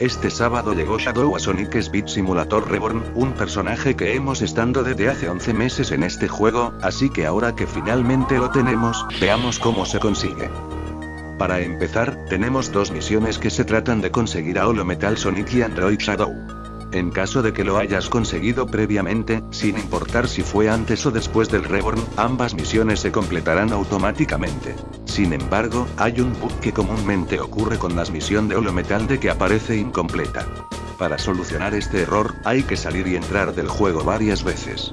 Este sábado llegó Shadow a Sonic Speed Simulator Reborn, un personaje que hemos estado desde hace 11 meses en este juego, así que ahora que finalmente lo tenemos, veamos cómo se consigue. Para empezar, tenemos dos misiones que se tratan de conseguir a Holo Metal Sonic y Android Shadow. En caso de que lo hayas conseguido previamente, sin importar si fue antes o después del Reborn, ambas misiones se completarán automáticamente. Sin embargo, hay un bug que comúnmente ocurre con las misiones de Holometal de que aparece incompleta. Para solucionar este error, hay que salir y entrar del juego varias veces.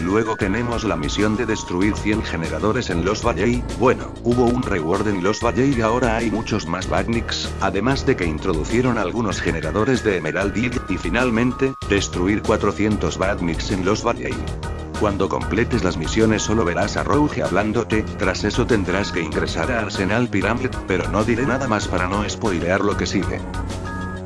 Luego tenemos la misión de destruir 100 generadores en Los Valley, bueno, hubo un reward en Los Valley y ahora hay muchos más Badniks, además de que introducieron algunos generadores de Emerald Hill, y finalmente, destruir 400 Badniks en Los Valley. Cuando completes las misiones solo verás a Rogue hablándote, tras eso tendrás que ingresar a Arsenal Pyramid, pero no diré nada más para no spoilear lo que sigue.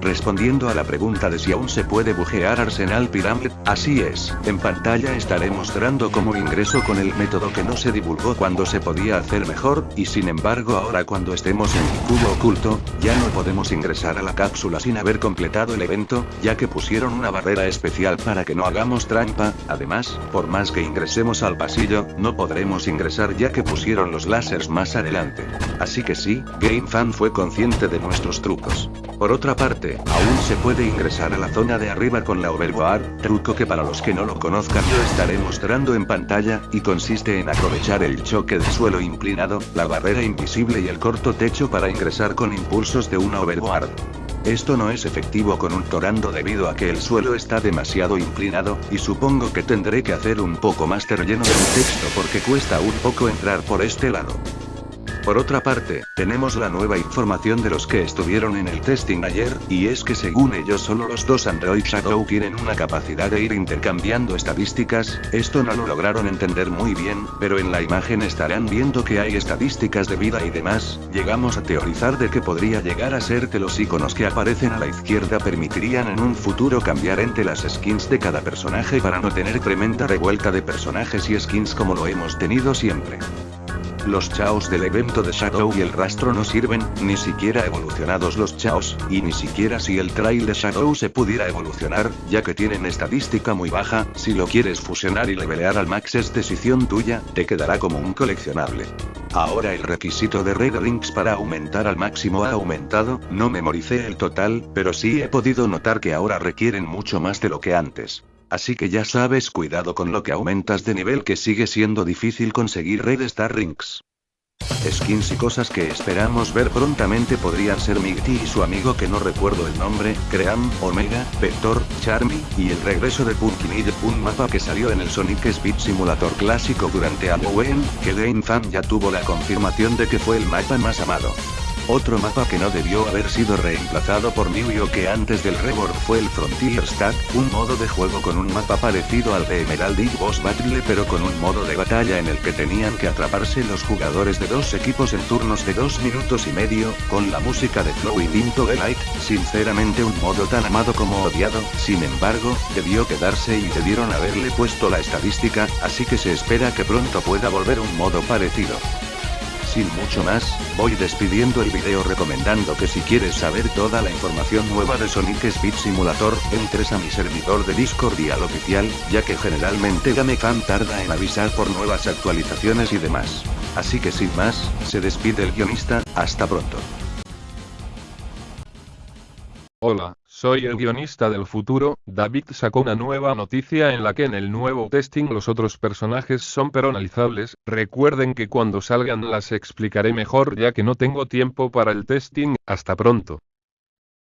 Respondiendo a la pregunta de si aún se puede bujear Arsenal Pyramid, así es, en pantalla estaré mostrando cómo ingreso con el método que no se divulgó cuando se podía hacer mejor, y sin embargo ahora cuando estemos en el cubo oculto, ya no podemos ingresar a la cápsula sin haber completado el evento, ya que pusieron una barrera especial para que no hagamos trampa, además, por más que ingresemos al pasillo, no podremos ingresar ya que pusieron los láseres más adelante. Así que sí, GameFan fue consciente de nuestros trucos. Por otra parte, aún se puede ingresar a la zona de arriba con la overboard, truco que para los que no lo conozcan yo estaré mostrando en pantalla, y consiste en aprovechar el choque de suelo inclinado, la barrera invisible y el corto techo para ingresar con impulsos de una overboard. Esto no es efectivo con un torando debido a que el suelo está demasiado inclinado, y supongo que tendré que hacer un poco más relleno del texto porque cuesta un poco entrar por este lado. Por otra parte, tenemos la nueva información de los que estuvieron en el testing ayer, y es que según ellos solo los dos Android Shadow tienen una capacidad de ir intercambiando estadísticas, esto no lo lograron entender muy bien, pero en la imagen estarán viendo que hay estadísticas de vida y demás, llegamos a teorizar de que podría llegar a ser que los iconos que aparecen a la izquierda permitirían en un futuro cambiar entre las skins de cada personaje para no tener tremenda revuelta de personajes y skins como lo hemos tenido siempre. Los chaos del evento de Shadow y el rastro no sirven, ni siquiera evolucionados los chaos, y ni siquiera si el trail de Shadow se pudiera evolucionar, ya que tienen estadística muy baja, si lo quieres fusionar y levelear al max es decisión tuya, te quedará como un coleccionable. Ahora el requisito de Red Links para aumentar al máximo ha aumentado, no memoricé el total, pero sí he podido notar que ahora requieren mucho más de lo que antes. Así que ya sabes cuidado con lo que aumentas de nivel que sigue siendo difícil conseguir Red Star Rings. Skins y cosas que esperamos ver prontamente podrían ser Migty y su amigo que no recuerdo el nombre, Cream, Omega, Vector, Charmy, y el regreso de Pumpkinhead, un mapa que salió en el Sonic Speed Simulator clásico durante Halloween, que Game Fan ya tuvo la confirmación de que fue el mapa más amado. Otro mapa que no debió haber sido reemplazado por New que antes del Reborn fue el Frontier Stack, un modo de juego con un mapa parecido al de Emerald y Boss Battle pero con un modo de batalla en el que tenían que atraparse los jugadores de dos equipos en turnos de dos minutos y medio, con la música de Flowing Into the Light, sinceramente un modo tan amado como odiado, sin embargo, debió quedarse y debieron haberle puesto la estadística, así que se espera que pronto pueda volver un modo parecido. Sin mucho más, voy despidiendo el video recomendando que si quieres saber toda la información nueva de Sonic Speed Simulator, entres a mi servidor de Discord y al oficial, ya que generalmente GameFan tarda en avisar por nuevas actualizaciones y demás. Así que sin más, se despide el guionista, hasta pronto. Hola, soy el guionista del futuro, David sacó una nueva noticia en la que en el nuevo testing los otros personajes son personalizables, recuerden que cuando salgan las explicaré mejor ya que no tengo tiempo para el testing, hasta pronto.